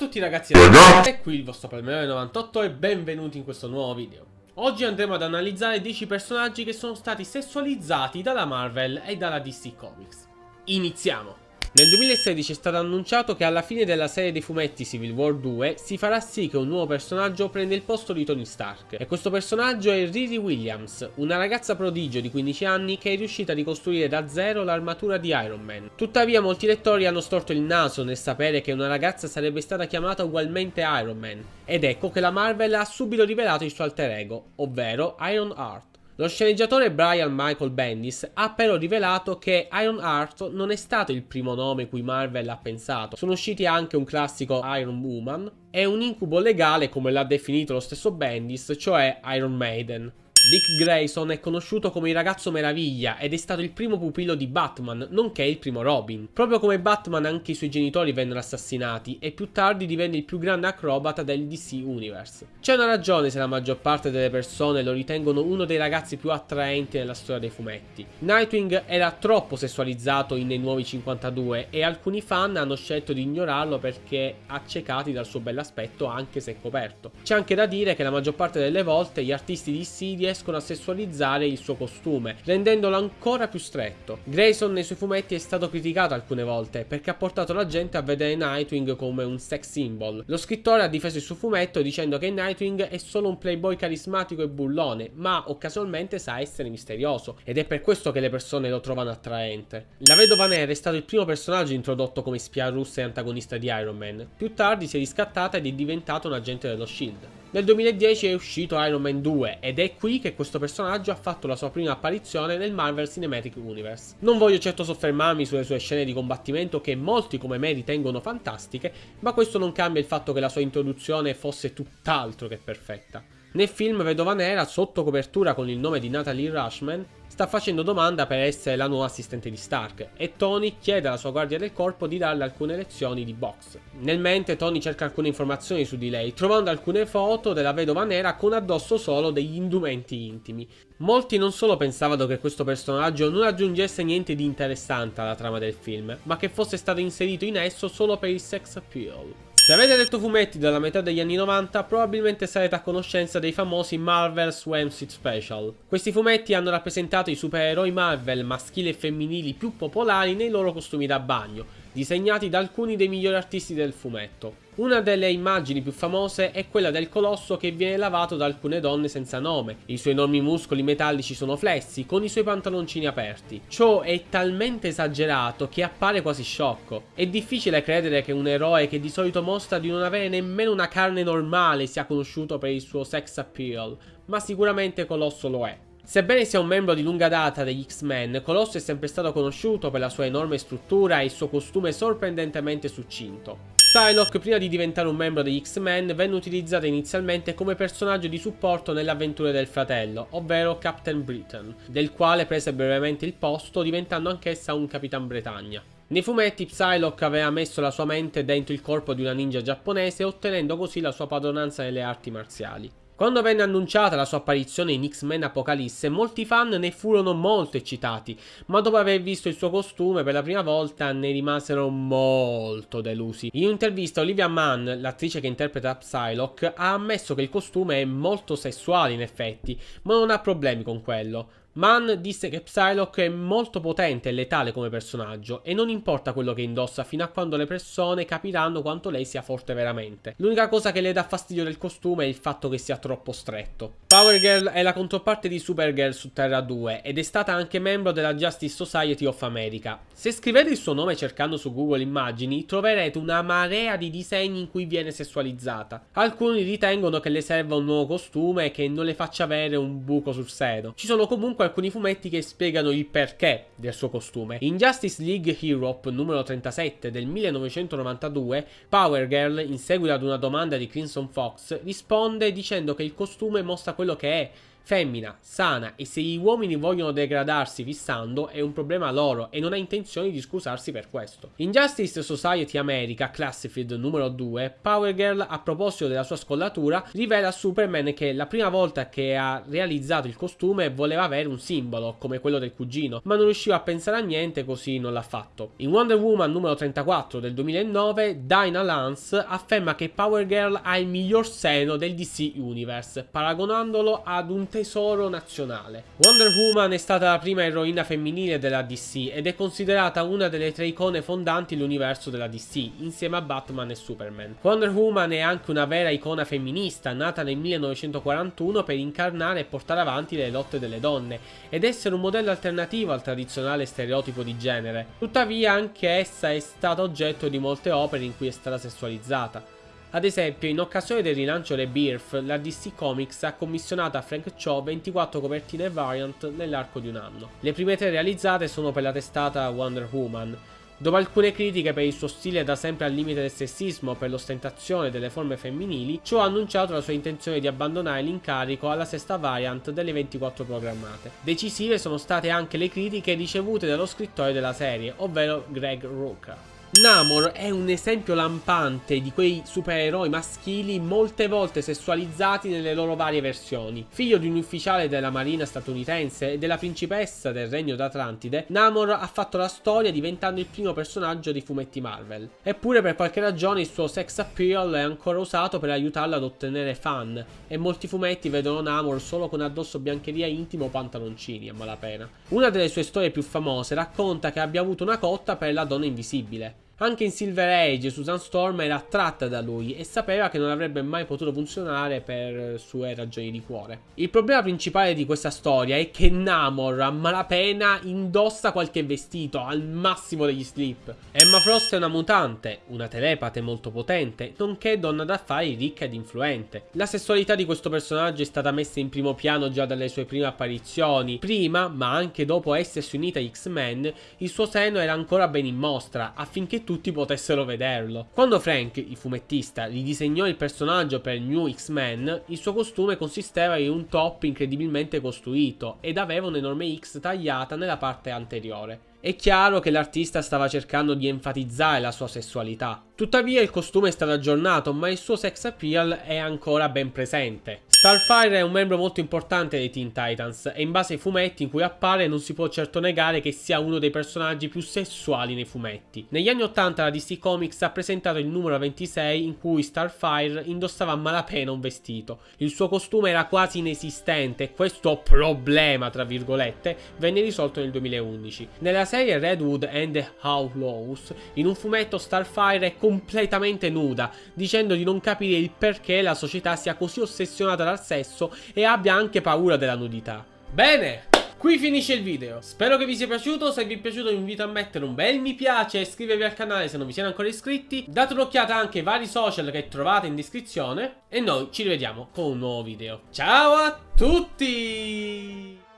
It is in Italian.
tutti ragazzi, è qui il vostro Palmerone 98 e benvenuti in questo nuovo video. Oggi andremo ad analizzare 10 personaggi che sono stati sessualizzati dalla Marvel e dalla DC Comics. Iniziamo! Nel 2016 è stato annunciato che alla fine della serie dei fumetti Civil War 2 si farà sì che un nuovo personaggio prenda il posto di Tony Stark. E questo personaggio è Riri Williams, una ragazza prodigio di 15 anni che è riuscita a ricostruire da zero l'armatura di Iron Man. Tuttavia molti lettori hanno storto il naso nel sapere che una ragazza sarebbe stata chiamata ugualmente Iron Man. Ed ecco che la Marvel ha subito rivelato il suo alter ego, ovvero Iron Heart. Lo sceneggiatore Brian Michael Bendis ha però rivelato che Iron Heart non è stato il primo nome cui Marvel ha pensato. Sono usciti anche un classico Iron Woman e un incubo legale come l'ha definito lo stesso Bendis, cioè Iron Maiden. Dick Grayson è conosciuto come il ragazzo meraviglia ed è stato il primo pupillo di Batman, nonché il primo Robin. Proprio come Batman anche i suoi genitori vennero assassinati e più tardi divenne il più grande acrobata del DC Universe. C'è una ragione se la maggior parte delle persone lo ritengono uno dei ragazzi più attraenti nella storia dei fumetti. Nightwing era troppo sessualizzato in Nei Nuovi 52 e alcuni fan hanno scelto di ignorarlo perché accecati dal suo bell'aspetto anche se coperto. C'è anche da dire che la maggior parte delle volte gli artisti di CD riescono a sessualizzare il suo costume, rendendolo ancora più stretto. Grayson nei suoi fumetti è stato criticato alcune volte perché ha portato la gente a vedere Nightwing come un sex symbol. Lo scrittore ha difeso il suo fumetto dicendo che Nightwing è solo un playboy carismatico e bullone, ma occasionalmente sa essere misterioso ed è per questo che le persone lo trovano attraente. La vedova nera è stato il primo personaggio introdotto come spia russa e antagonista di Iron Man. Più tardi si è riscattata ed è diventato un agente dello SHIELD. Nel 2010 è uscito Iron Man 2 ed è qui che questo personaggio ha fatto la sua prima apparizione nel Marvel Cinematic Universe. Non voglio certo soffermarmi sulle sue scene di combattimento che molti come me ritengono fantastiche, ma questo non cambia il fatto che la sua introduzione fosse tutt'altro che perfetta. Nel film Vedova Nera, sotto copertura con il nome di Natalie Rushman, sta facendo domanda per essere la nuova assistente di Stark e Tony chiede alla sua guardia del corpo di darle alcune lezioni di box. Nel mente Tony cerca alcune informazioni su di lei, trovando alcune foto della vedova nera con addosso solo degli indumenti intimi. Molti non solo pensavano che questo personaggio non aggiungesse niente di interessante alla trama del film, ma che fosse stato inserito in esso solo per il sex appeal. Se avete letto fumetti dalla metà degli anni 90, probabilmente sarete a conoscenza dei famosi Marvel Swimsuit Special. Questi fumetti hanno rappresentato i supereroi Marvel maschili e femminili più popolari nei loro costumi da bagno, disegnati da alcuni dei migliori artisti del fumetto. Una delle immagini più famose è quella del colosso che viene lavato da alcune donne senza nome. I suoi enormi muscoli metallici sono flessi, con i suoi pantaloncini aperti. Ciò è talmente esagerato che appare quasi sciocco. È difficile credere che un eroe che di solito mostra di non avere nemmeno una carne normale sia conosciuto per il suo sex appeal, ma sicuramente Colosso lo è. Sebbene sia un membro di lunga data degli X-Men, Colosso è sempre stato conosciuto per la sua enorme struttura e il suo costume sorprendentemente succinto. Psylocke, prima di diventare un membro degli X-Men, venne utilizzata inizialmente come personaggio di supporto nelle avventure del fratello, ovvero Captain Britain, del quale prese brevemente il posto, diventando anch'essa un Capitan Bretagna. Nei fumetti Psylocke aveva messo la sua mente dentro il corpo di una ninja giapponese, ottenendo così la sua padronanza nelle arti marziali. Quando venne annunciata la sua apparizione in X-Men Apocalisse, molti fan ne furono molto eccitati, ma dopo aver visto il suo costume per la prima volta ne rimasero molto delusi. In un'intervista Olivia Mann, l'attrice che interpreta Psylocke, ha ammesso che il costume è molto sessuale in effetti, ma non ha problemi con quello. Mann disse che Psylocke è molto potente e letale come personaggio e non importa quello che indossa fino a quando le persone capiranno quanto lei sia forte veramente. L'unica cosa che le dà fastidio del costume è il fatto che sia troppo stretto. Power Girl è la controparte di Supergirl su Terra 2 ed è stata anche membro della Justice Society of America. Se scrivete il suo nome cercando su Google immagini troverete una marea di disegni in cui viene sessualizzata. Alcuni ritengono che le serva un nuovo costume e che non le faccia avere un buco sul seno. Ci sono comunque alcuni fumetti che spiegano il perché del suo costume. In Justice League Europe numero 37 del 1992, Power Girl, in seguito ad una domanda di Crimson Fox, risponde dicendo che il costume mostra quello che è, femmina, sana e se gli uomini vogliono degradarsi fissando è un problema loro e non ha intenzione di scusarsi per questo. In Justice Society America, Classified numero 2, Power Girl a proposito della sua scollatura rivela a Superman che la prima volta che ha realizzato il costume voleva avere un simbolo come quello del cugino, ma non riusciva a pensare a niente così non l'ha fatto. In Wonder Woman numero 34 del 2009, Dinah Lance afferma che Power Girl ha il miglior seno del DC Universe, paragonandolo ad un tesoro nazionale. Wonder Woman è stata la prima eroina femminile della DC ed è considerata una delle tre icone fondanti dell'universo della DC, insieme a Batman e Superman. Wonder Woman è anche una vera icona femminista, nata nel 1941 per incarnare e portare avanti le lotte delle donne, ed essere un modello alternativo al tradizionale stereotipo di genere. Tuttavia anche essa è stata oggetto di molte opere in cui è stata sessualizzata. Ad esempio, in occasione del rilancio Rebirth, la DC Comics ha commissionato a Frank Cho 24 copertine variant nell'arco di un anno. Le prime tre realizzate sono per la testata Wonder Woman. Dopo alcune critiche per il suo stile da sempre al limite del sessismo per l'ostentazione delle forme femminili, Cho ha annunciato la sua intenzione di abbandonare l'incarico alla sesta variant delle 24 programmate. Decisive sono state anche le critiche ricevute dallo scrittore della serie, ovvero Greg Rucka. Namor è un esempio lampante di quei supereroi maschili molte volte sessualizzati nelle loro varie versioni. Figlio di un ufficiale della marina statunitense e della principessa del regno d'Atlantide, Namor ha fatto la storia diventando il primo personaggio di fumetti Marvel. Eppure per qualche ragione il suo sex appeal è ancora usato per aiutarlo ad ottenere fan e molti fumetti vedono Namor solo con addosso biancheria intima o pantaloncini a malapena. Una delle sue storie più famose racconta che abbia avuto una cotta per la donna invisibile. Anche in Silver Age Susan Storm era attratta da lui e sapeva che non avrebbe mai potuto funzionare per sue ragioni di cuore. Il problema principale di questa storia è che Namor a malapena indossa qualche vestito al massimo degli slip. Emma Frost è una mutante, una telepate molto potente, nonché donna d'affari ricca ed influente. La sessualità di questo personaggio è stata messa in primo piano già dalle sue prime apparizioni. Prima, ma anche dopo essersi unita agli X-Men, il suo seno era ancora ben in mostra affinché tutti potessero vederlo. Quando Frank, il fumettista, ridisegnò il personaggio per New X-Men, il suo costume consisteva in un top incredibilmente costruito ed aveva un'enorme X tagliata nella parte anteriore. È chiaro che l'artista stava cercando di enfatizzare la sua sessualità. Tuttavia il costume è stato aggiornato, ma il suo sex appeal è ancora ben presente. Starfire è un membro molto importante dei Teen Titans e in base ai fumetti in cui appare non si può certo negare che sia uno dei personaggi più sessuali nei fumetti. Negli anni 80 la DC Comics ha presentato il numero 26 in cui Starfire indossava a malapena un vestito. Il suo costume era quasi inesistente e questo problema, tra virgolette, venne risolto nel 2011. Nella serie Redwood and the Outlaws, in un fumetto Starfire è completamente nuda, dicendo di non capire il perché la società sia così ossessionata dal sesso e abbia anche paura della nudità. Bene! Qui finisce il video, spero che vi sia piaciuto, se vi è piaciuto vi invito a mettere un bel mi piace e iscrivervi al canale se non vi siete ancora iscritti, date un'occhiata anche ai vari social che trovate in descrizione e noi ci rivediamo con un nuovo video. Ciao a tutti!